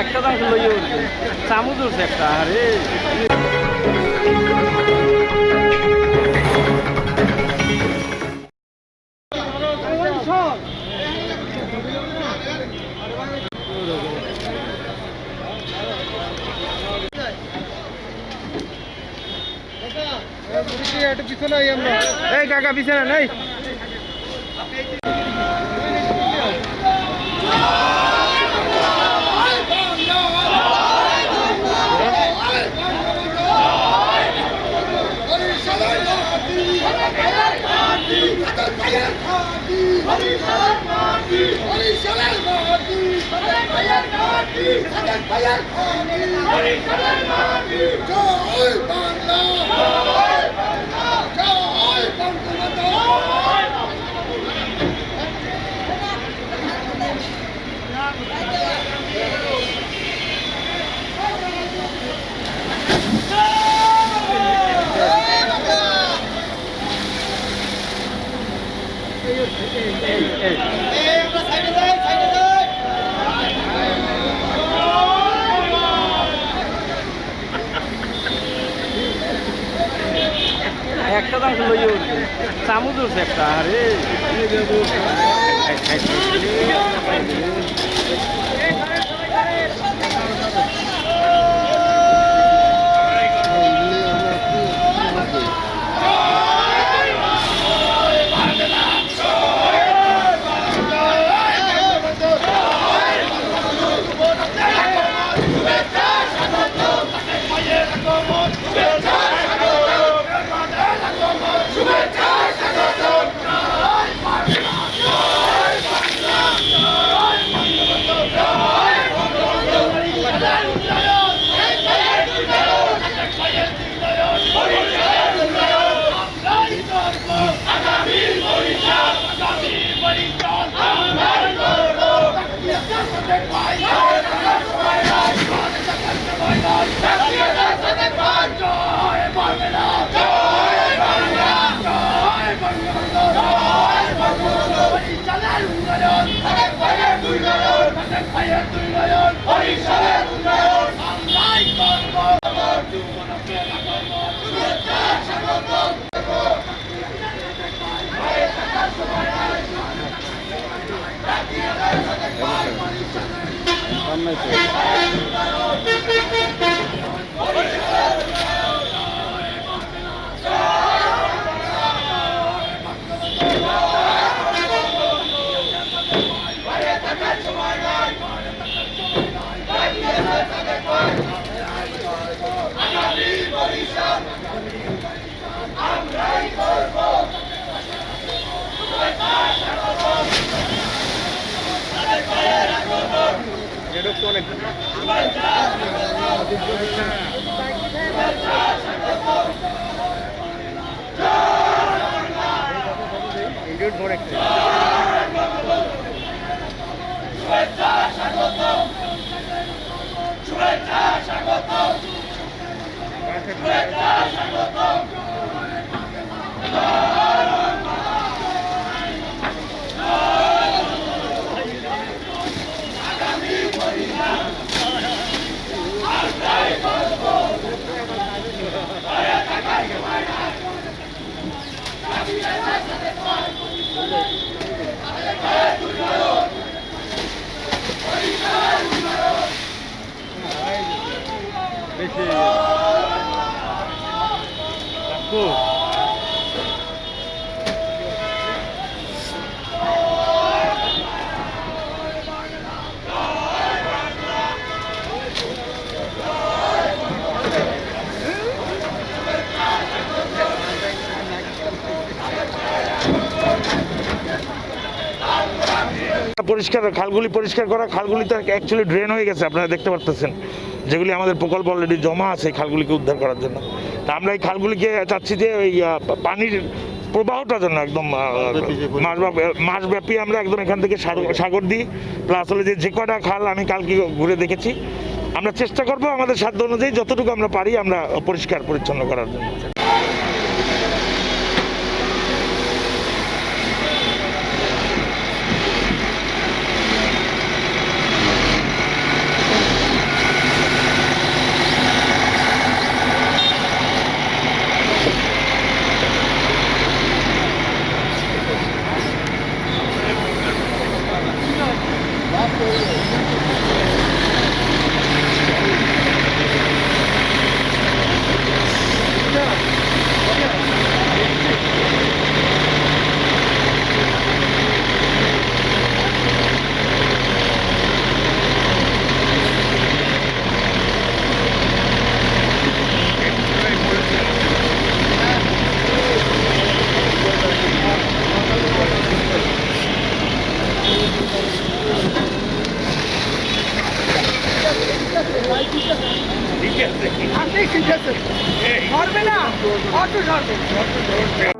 একটা দাম লইয়ে উঠবে চামচ উঠছে একটা আরে। এই কাকা পিছনে নেই dân phải dân cho ơi con lo cho ơi con cùng anh đó Hey, hey, hey. চামচ উঠছে একটা আরে। ورے Thank you. নাটক তো অনেক ইন্ডিয়ান ভরে শুভেচ্ছা স্বাগত শুভেচ্ছা স্বাগত পরিষ্কার, খালগুলি পরিষ্কার করা খালগুলিতে অ্যাকচুয়ালি ড্রেন হয়ে গেছে, আপনারা দেখতে পারতেছেন। যেগুলি আমাদের প্রকল্প অলরেডি জমা আছে খালগুলিকে উদ্ধার করার জন্য। তা আমরা এই খালগুলিকে চাচ্ছি যে ওই পানির প্রবাহটা যেন একদম মাসব্যাপী আমরা একদম এখান থেকে সাগর- সাগর দিই। প্লাস হলে যে যে কটা খাল আমি কালকে ঘুরে দেখেছি। আমরা চেষ্টা করব আমাদের সাধ্য অনুযায়ী যতটুকু আমরা পারি আমরা পরিষ্কার পরিচ্ছন্ন করার জন্য। Thank you. Yes. I think she does it. Formula, auto